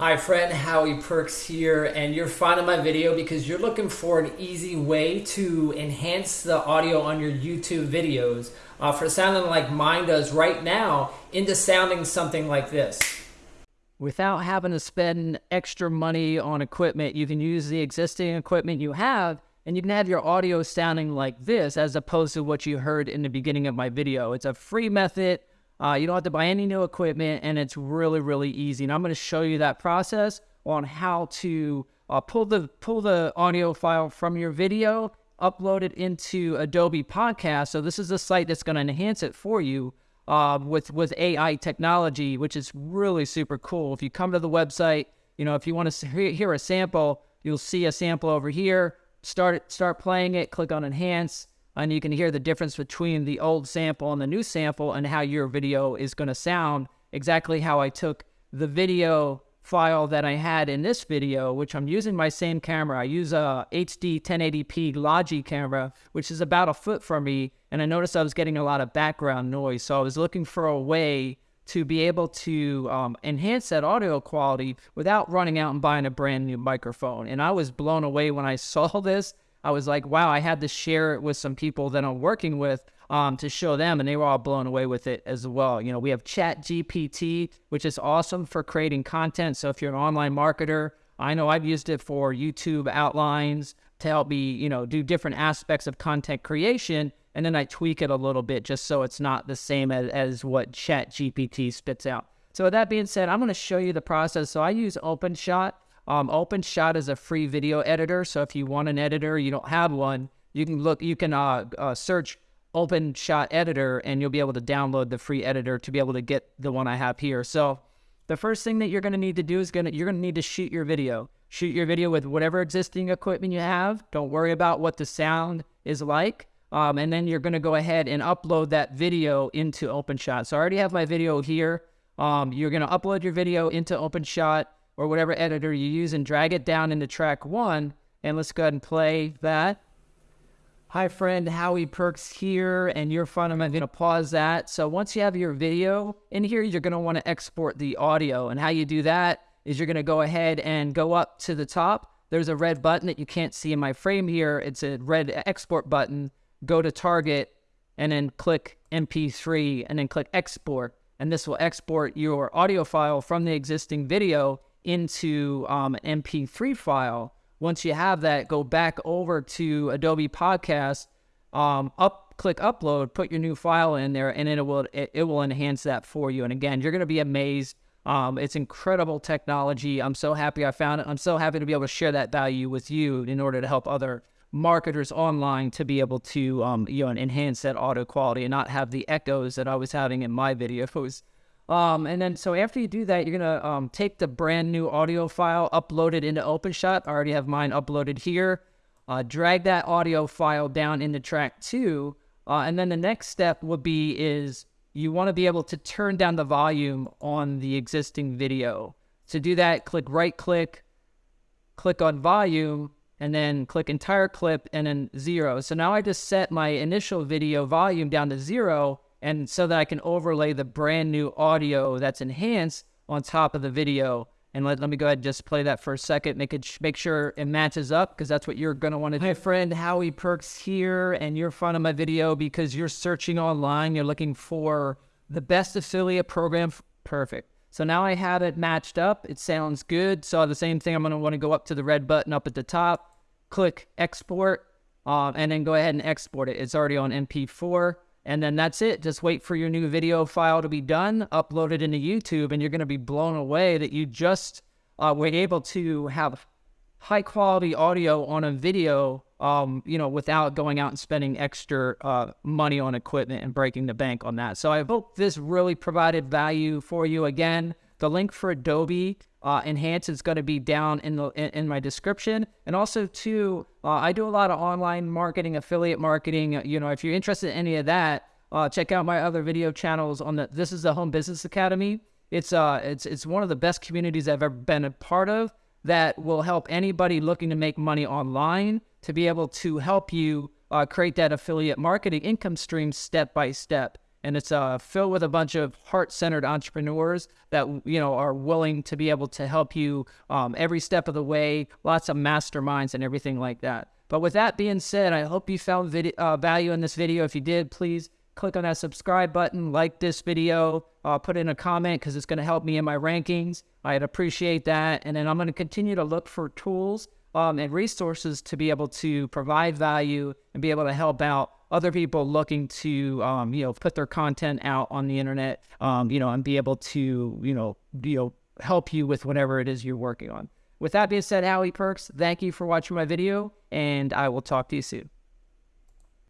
Hi friend, Howie Perks here, and you're finding my video because you're looking for an easy way to enhance the audio on your YouTube videos uh, for sounding like mine does right now into sounding something like this. Without having to spend extra money on equipment, you can use the existing equipment you have and you can have your audio sounding like this as opposed to what you heard in the beginning of my video. It's a free method uh, you don't have to buy any new equipment, and it's really, really easy. And I'm going to show you that process on how to uh, pull the pull the audio file from your video, upload it into Adobe Podcast. So this is a site that's going to enhance it for you uh, with with AI technology, which is really super cool. If you come to the website, you know if you want to hear a sample, you'll see a sample over here. Start start playing it. Click on Enhance and you can hear the difference between the old sample and the new sample and how your video is going to sound exactly how I took the video file that I had in this video, which I'm using my same camera. I use a HD 1080p Logi camera, which is about a foot from me, and I noticed I was getting a lot of background noise. So I was looking for a way to be able to um, enhance that audio quality without running out and buying a brand new microphone. And I was blown away when I saw this I was like, wow, I had to share it with some people that I'm working with um, to show them, and they were all blown away with it as well. You know, we have Chat GPT, which is awesome for creating content. So if you're an online marketer, I know I've used it for YouTube outlines to help me, you know, do different aspects of content creation. And then I tweak it a little bit just so it's not the same as, as what Chat GPT spits out. So with that being said, I'm going to show you the process. So I use OpenShot. Um, OpenShot is a free video editor, so if you want an editor, you don't have one, you can look, you can uh, uh, search OpenShot editor, and you'll be able to download the free editor to be able to get the one I have here. So the first thing that you're going to need to do is going to you're going to need to shoot your video. Shoot your video with whatever existing equipment you have. Don't worry about what the sound is like. Um, and then you're going to go ahead and upload that video into OpenShot. So I already have my video here. Um, you're going to upload your video into OpenShot or whatever editor you use and drag it down into track one. And let's go ahead and play that. Hi friend, Howie Perks here, and you're fun. I'm gonna pause that. So once you have your video in here, you're gonna wanna export the audio. And how you do that is you're gonna go ahead and go up to the top. There's a red button that you can't see in my frame here. It's a red export button. Go to target and then click MP3 and then click export. And this will export your audio file from the existing video into um, an MP3 file. Once you have that, go back over to Adobe Podcast, um, up, click upload, put your new file in there, and it will it, it will enhance that for you. And again, you're going to be amazed. Um, it's incredible technology. I'm so happy I found it. I'm so happy to be able to share that value with you in order to help other marketers online to be able to um, you know enhance that audio quality and not have the echoes that I was having in my videos. Um, and then, so after you do that, you're going to um, take the brand new audio file, upload it into OpenShot. I already have mine uploaded here. Uh, drag that audio file down into track two. Uh, and then the next step would be is you want to be able to turn down the volume on the existing video. To do that, click right click, click on volume, and then click entire clip and then zero. So now I just set my initial video volume down to zero and so that I can overlay the brand new audio that's enhanced on top of the video. And let, let me go ahead and just play that for a second, make it make sure it matches up because that's what you're gonna want to do. My friend, Howie Perks here, and you're fond of my video because you're searching online, you're looking for the best affiliate program. Perfect. So now I have it matched up. It sounds good. So the same thing, I'm gonna want to go up to the red button up at the top, click export, um, and then go ahead and export it. It's already on MP4. And then that's it. Just wait for your new video file to be done, upload it into YouTube, and you're going to be blown away that you just uh, were able to have high quality audio on a video, um, you know, without going out and spending extra uh, money on equipment and breaking the bank on that. So I hope this really provided value for you. Again, the link for Adobe uh, Enhance is going to be down in the in, in my description. And also, too, uh, I do a lot of online marketing, affiliate marketing. You know, if you're interested in any of that, uh, check out my other video channels on the. This is the Home Business Academy. It's uh, it's it's one of the best communities I've ever been a part of. That will help anybody looking to make money online to be able to help you uh, create that affiliate marketing income stream step by step. And it's uh, filled with a bunch of heart-centered entrepreneurs that you know are willing to be able to help you um, every step of the way. Lots of masterminds and everything like that. But with that being said, I hope you found uh, value in this video. If you did, please click on that subscribe button, like this video, uh, put in a comment because it's going to help me in my rankings. I'd appreciate that. And then I'm going to continue to look for tools um, and resources to be able to provide value and be able to help out other people looking to, um, you know, put their content out on the internet, um, you know, and be able to, you know, you know, help you with whatever it is you're working on. With that being said, Howie Perks, thank you for watching my video, and I will talk to you soon.